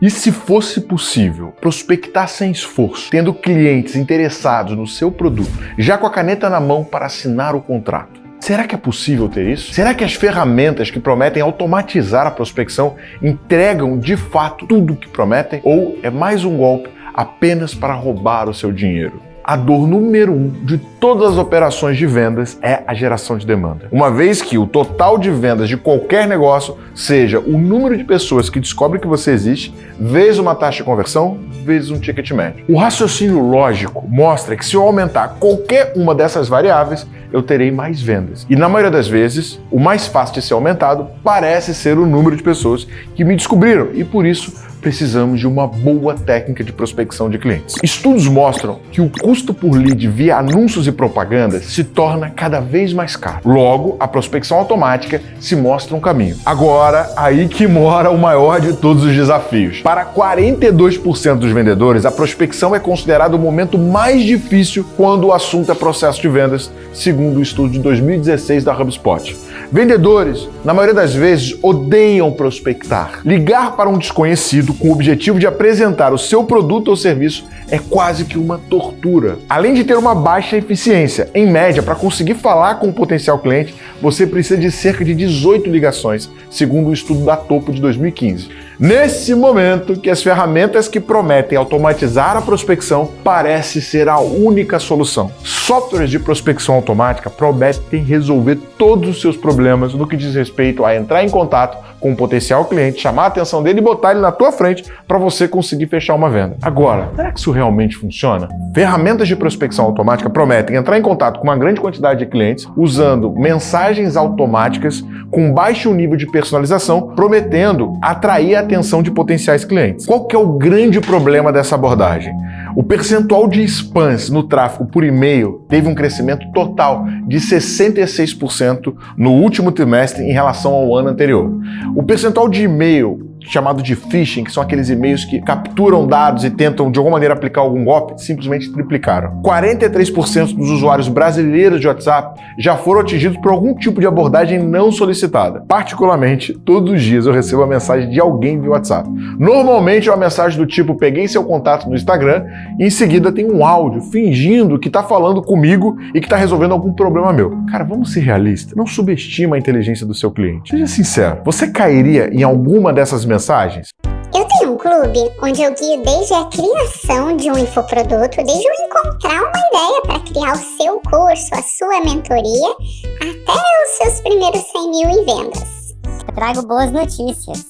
E se fosse possível prospectar sem esforço, tendo clientes interessados no seu produto, já com a caneta na mão para assinar o contrato? Será que é possível ter isso? Será que as ferramentas que prometem automatizar a prospecção entregam de fato tudo o que prometem? Ou é mais um golpe apenas para roubar o seu dinheiro? A dor número um de todas as operações de vendas é a geração de demanda. Uma vez que o total de vendas de qualquer negócio seja o número de pessoas que descobrem que você existe, vezes uma taxa de conversão, vezes um ticket médio. O raciocínio lógico mostra que se eu aumentar qualquer uma dessas variáveis, eu terei mais vendas. E na maioria das vezes, o mais fácil de ser aumentado parece ser o número de pessoas que me descobriram e por isso precisamos de uma boa técnica de prospecção de clientes. Estudos mostram que o custo por lead via anúncios e propagandas se torna cada vez mais caro. Logo, a prospecção automática se mostra um caminho. Agora, aí que mora o maior de todos os desafios. Para 42% dos vendedores, a prospecção é considerada o momento mais difícil quando o assunto é processo de vendas, segundo o estudo de 2016 da HubSpot. Vendedores, na maioria das vezes, odeiam prospectar. Ligar para um desconhecido com o objetivo de apresentar o seu produto ou serviço é quase que uma tortura. Além de ter uma baixa eficiência, em média, para conseguir falar com o potencial cliente, você precisa de cerca de 18 ligações, segundo o estudo da Topo de 2015. Nesse momento que as ferramentas que prometem automatizar a prospecção parece ser a única solução. Softwares de prospecção automática prometem resolver todos os seus problemas no que diz respeito a entrar em contato com um potencial cliente, chamar a atenção dele e botar ele na tua frente para você conseguir fechar uma venda. Agora, será que isso realmente funciona? Ferramentas de prospecção automática prometem entrar em contato com uma grande quantidade de clientes usando mensagens automáticas com baixo nível de personalização, prometendo atrair a atenção de potenciais clientes. Qual que é o grande problema dessa abordagem? O percentual de spams no tráfego por e-mail teve um crescimento total de 66% no último trimestre em relação ao ano anterior. O percentual de e-mail chamado de phishing, que são aqueles e-mails que capturam dados e tentam de alguma maneira aplicar algum golpe, simplesmente triplicaram. 43% dos usuários brasileiros de WhatsApp já foram atingidos por algum tipo de abordagem não solicitada. Particularmente, todos os dias eu recebo a mensagem de alguém via WhatsApp. Normalmente é uma mensagem do tipo peguei seu contato no Instagram e em seguida tem um áudio fingindo que está falando comigo e que está resolvendo algum problema meu. Cara, vamos ser realistas. Não subestima a inteligência do seu cliente. Seja sincero, você cairia em alguma dessas mensagens? Eu tenho um clube onde eu guio desde a criação de um infoproduto, desde eu encontrar uma ideia para criar o seu curso, a sua mentoria, até os seus primeiros 100 mil em vendas. Eu trago boas notícias.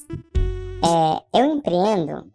É, eu empreendo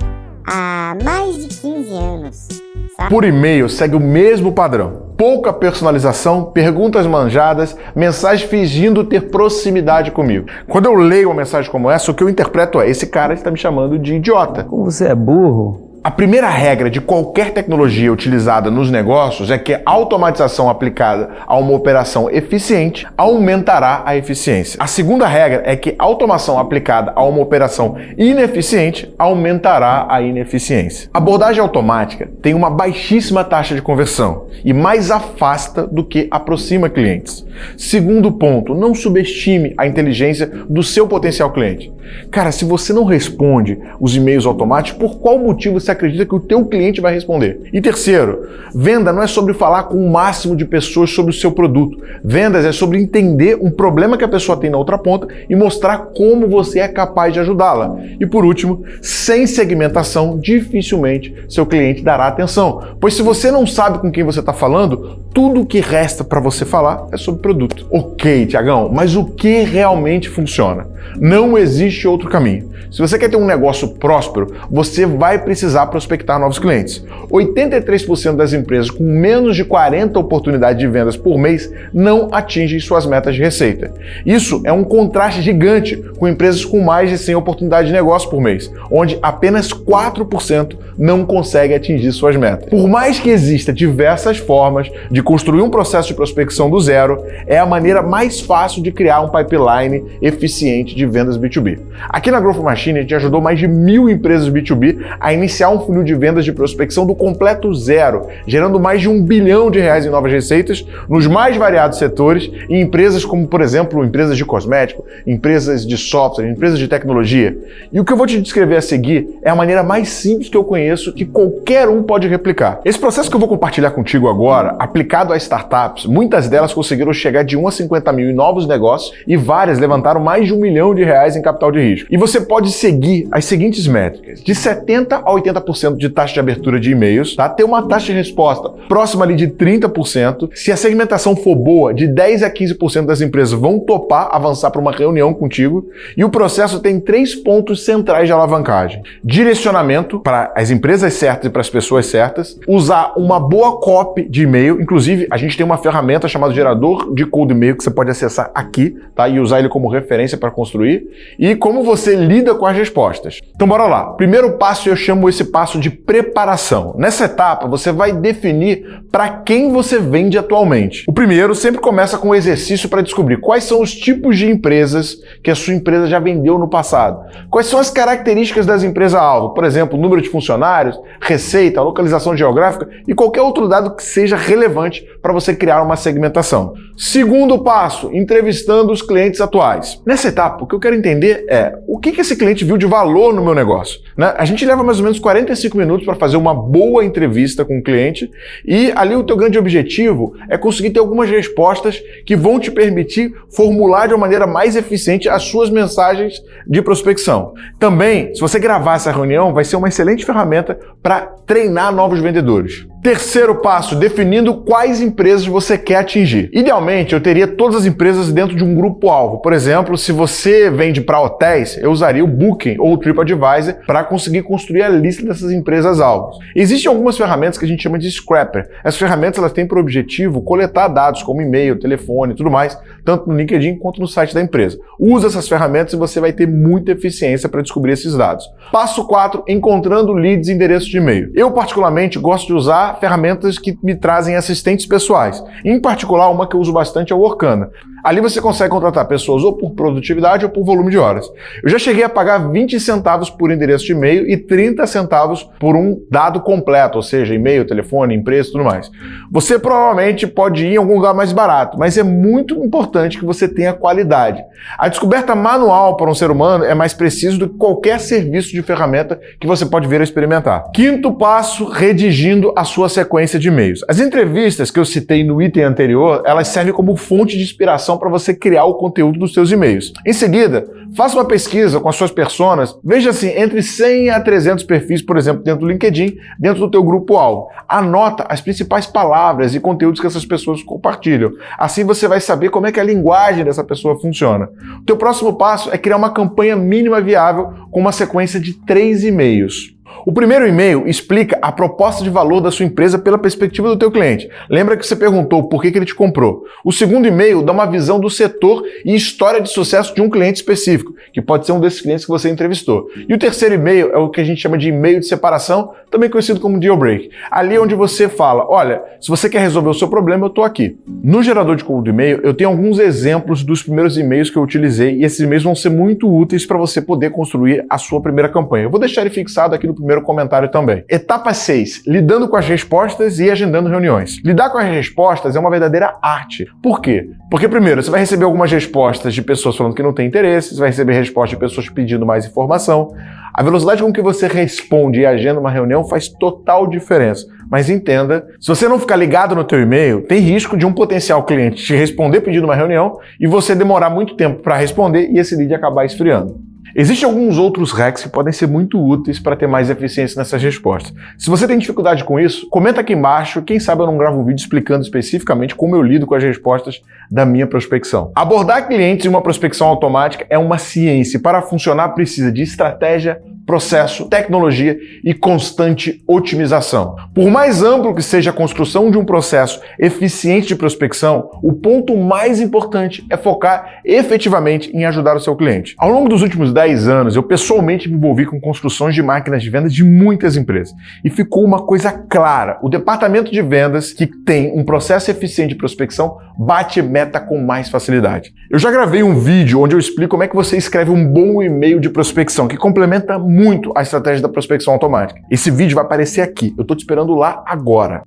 há mais de 15 anos. Sabe? Por e-mail segue o mesmo padrão pouca personalização, perguntas manjadas, mensagens fingindo ter proximidade comigo. Quando eu leio uma mensagem como essa, o que eu interpreto é: esse cara está me chamando de idiota. Como você é burro? A primeira regra de qualquer tecnologia utilizada nos negócios é que a automatização aplicada a uma operação eficiente aumentará a eficiência. A segunda regra é que a automação aplicada a uma operação ineficiente aumentará a ineficiência. A abordagem automática tem uma baixíssima taxa de conversão e mais afasta do que aproxima clientes. Segundo ponto, não subestime a inteligência do seu potencial cliente. Cara, se você não responde os e-mails automáticos, por qual motivo você acredita que o teu cliente vai responder? E terceiro, venda não é sobre falar com o máximo de pessoas sobre o seu produto. Vendas é sobre entender um problema que a pessoa tem na outra ponta e mostrar como você é capaz de ajudá-la. E por último, sem segmentação, dificilmente seu cliente dará atenção. Pois se você não sabe com quem você está falando, tudo o que resta para você falar é sobre produto. Ok, Tiagão, mas o que realmente funciona? Não existe outro caminho. Se você quer ter um negócio próspero, você vai precisar prospectar novos clientes. 83% das empresas com menos de 40 oportunidades de vendas por mês não atingem suas metas de receita. Isso é um contraste gigante com empresas com mais de 100 oportunidades de negócio por mês, onde apenas 4% não conseguem atingir suas metas. Por mais que exista diversas formas de construir um processo de prospecção do zero, é a maneira mais fácil de criar um pipeline eficiente de vendas B2B. Aqui na Growth Machine, a gente ajudou mais de mil empresas B2B a iniciar um funil de vendas de prospecção do completo zero, gerando mais de um bilhão de reais em novas receitas nos mais variados setores em empresas como, por exemplo, empresas de cosmético, empresas de software, empresas de tecnologia. E o que eu vou te descrever a seguir é a maneira mais simples que eu conheço que qualquer um pode replicar. Esse processo que eu vou compartilhar contigo agora, aplicado a startups, muitas delas conseguiram chegar de 1 a 50 mil em novos negócios e várias levantaram mais de um milhão de reais em capital de risco. E você pode seguir as seguintes métricas: de 70 a 80% de taxa de abertura de e-mails, tá? Ter uma taxa de resposta próxima ali de 30%. Se a segmentação for boa, de 10 a 15% das empresas vão topar avançar para uma reunião contigo. E o processo tem três pontos centrais de alavancagem: direcionamento para as empresas certas e para as pessoas certas, usar uma boa copy de e-mail. Inclusive, a gente tem uma ferramenta chamada gerador de cold e-mail que você pode acessar aqui, tá? E usar ele como referência para construir. E como você lida com as respostas. Então bora lá. Primeiro passo eu chamo esse passo de preparação. Nessa etapa você vai definir para quem você vende atualmente. O primeiro sempre começa com um exercício para descobrir quais são os tipos de empresas que a sua empresa já vendeu no passado. Quais são as características das empresas alvo, por exemplo, número de funcionários, receita, localização geográfica e qualquer outro dado que seja relevante para você criar uma segmentação. Segundo passo, entrevistando os clientes atuais. Nessa etapa, o que eu quero entender é o que, esse cliente viu de valor no meu negócio. Né? A gente leva mais ou menos 45 minutos para fazer uma boa entrevista com o cliente e ali o teu grande objetivo é conseguir ter algumas respostas que vão te permitir formular de uma maneira mais eficiente as suas mensagens de prospecção. Também, se você gravar essa reunião, vai ser uma excelente ferramenta para treinar novos vendedores. Terceiro passo, definindo quais empresas você quer atingir. Idealmente, eu teria todas as empresas dentro de um grupo-alvo. Por exemplo, se você vende para hotéis, eu usaria o Booking ou o TripAdvisor para conseguir construir a lista dessas empresas-alvos. Existem algumas ferramentas que a gente chama de scrapper. Essas ferramentas elas têm por objetivo coletar dados como e-mail, telefone e tudo mais, tanto no LinkedIn quanto no site da empresa. Usa essas ferramentas e você vai ter muita eficiência para descobrir esses dados. Passo 4, encontrando leads e endereços de e-mail. Eu particularmente gosto de usar ferramentas que me trazem assistentes pessoais. Em particular, uma que eu uso bastante é o Workana. Ali você consegue contratar pessoas ou por produtividade ou por volume de horas. Eu já cheguei a pagar 20 centavos por endereço de e-mail e 30 centavos por um dado completo, ou seja, e-mail, telefone, empresa e tudo mais. Você provavelmente pode ir em algum lugar mais barato, mas é muito importante que você tenha qualidade. A descoberta manual para um ser humano é mais preciso do que qualquer serviço de ferramenta que você pode vir a experimentar. Quinto passo, redigindo a sua sequência de e-mails. As entrevistas que eu citei no item anterior, elas servem como fonte de inspiração para você criar o conteúdo dos seus e-mails. Em seguida, faça uma pesquisa com as suas personas, veja assim, entre 100 a 300 perfis, por exemplo, dentro do LinkedIn, dentro do teu grupo-alvo. Anota as principais palavras e conteúdos que essas pessoas compartilham. Assim você vai saber como é que a linguagem dessa pessoa funciona. O teu próximo passo é criar uma campanha mínima viável com uma sequência de três e-mails. O primeiro e-mail explica a proposta de valor da sua empresa pela perspectiva do teu cliente. Lembra que você perguntou por que, ele te comprou. O segundo e-mail dá uma visão do setor e história de sucesso de um cliente específico, que pode ser um desses clientes que você entrevistou. E o terceiro e-mail é o que a gente chama de e-mail de separação, também conhecido como deal break. Ali é onde você fala, olha, se você quer resolver o seu problema, eu estou aqui. No gerador de conteúdo e-mail, eu tenho alguns exemplos dos primeiros e-mails que eu utilizei e esses e-mails vão ser muito úteis para você poder construir a sua primeira campanha. Eu vou deixar ele fixado aqui no primeiro comentário também. Etapa 6. Lidando com as respostas e agendando reuniões. Lidar com as respostas é uma verdadeira arte. Por quê? Porque, primeiro, você vai receber algumas respostas de pessoas falando que não tem interesse, você vai receber respostas de pessoas pedindo mais informação. A velocidade com que você responde e agenda uma reunião faz total diferença. Mas entenda, se você não ficar ligado no teu e-mail, tem risco de um potencial cliente te responder pedindo uma reunião e você demorar muito tempo para responder e esse lead acabar esfriando. Existem alguns outros hacks que podem ser muito úteis para ter mais eficiência nessas respostas. Se você tem dificuldade com isso, comenta aqui embaixo, quem sabe eu não gravo um vídeo explicando especificamente como eu lido com as respostas da minha prospecção. Abordar clientes em uma prospecção automática é uma ciência e para funcionar precisa de estratégia, processo, tecnologia e constante otimização. Por mais amplo que seja a construção de um processo eficiente de prospecção, o ponto mais importante é focar efetivamente em ajudar o seu cliente. Ao longo dos últimos 10 anos, eu pessoalmente me envolvi com construções de máquinas de vendas de muitas empresas e ficou uma coisa clara: o departamento de vendas que tem um processo eficiente de prospecção bate meta com mais facilidade. Eu já gravei um vídeo onde eu explico como é que você escreve um bom e-mail de prospecção, que complementa muito a estratégia da prospecção automática. Esse vídeo vai aparecer aqui. Eu estou te esperando lá agora.